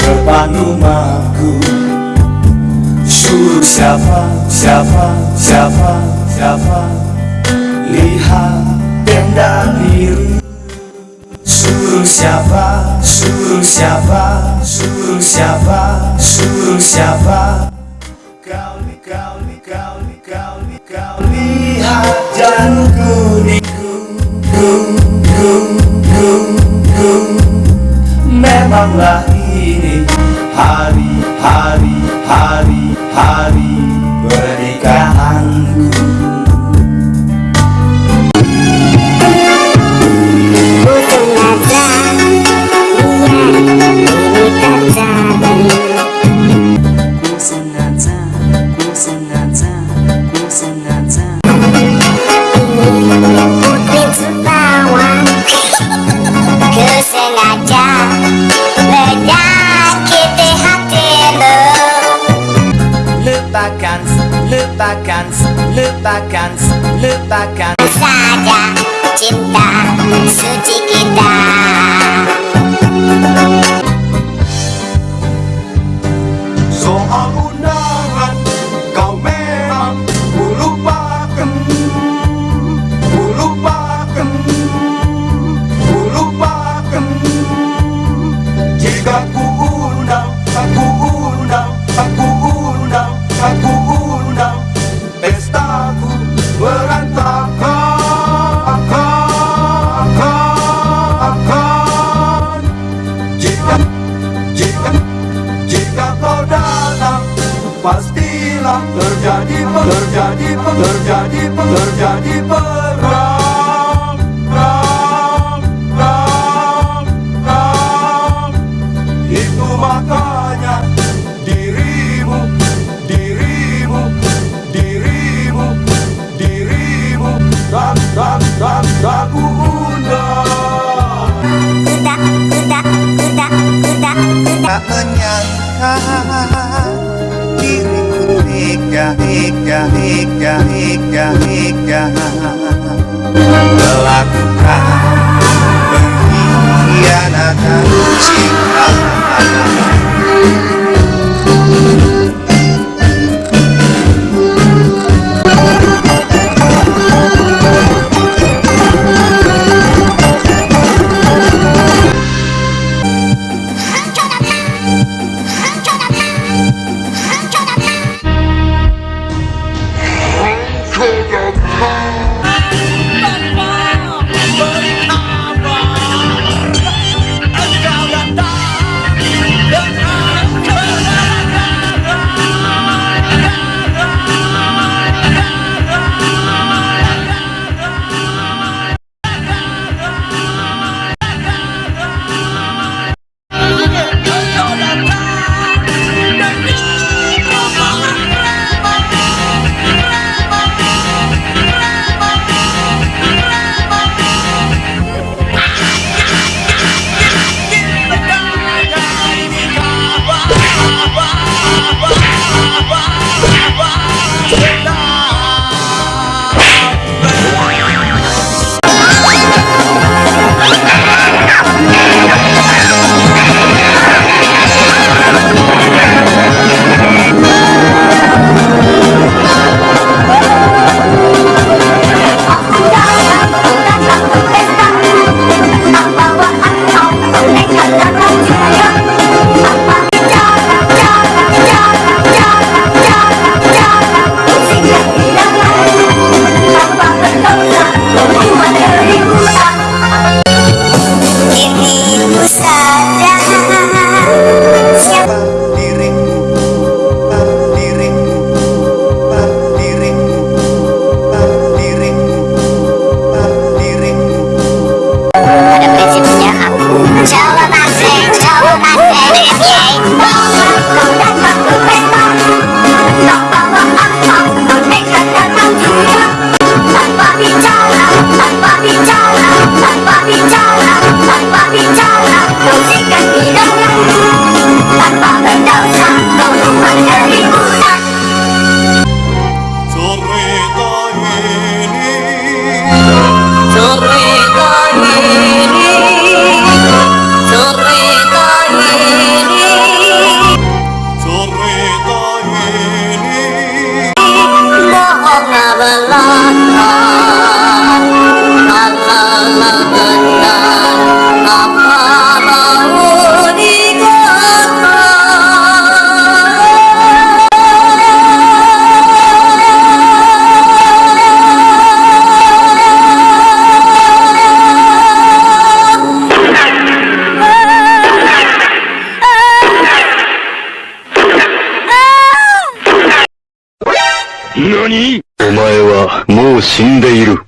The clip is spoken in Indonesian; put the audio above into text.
depan rumahku. Suruh siapa, siapa, siapa, siapa? Lihat tenda biru. Suruh siapa, suruh siapa, suruh siapa, suruh siapa? Kau, kau, kau, kau, kau lihat jangan kuning ku, ku. Memanglah ini hari, hari, hari, hari lupakan, lupakan, lupakan. Saja cinta suci kita terjadi terjadi perang. Perang perang perang. Itu makanya dirimu dirimu dirimu dirimu. Tak tak tak tak undang. Udah, udah, udah Tak menyangka diriku tega, tega, tega, tega, tega Melakukan 何？お前はもう死んでいる。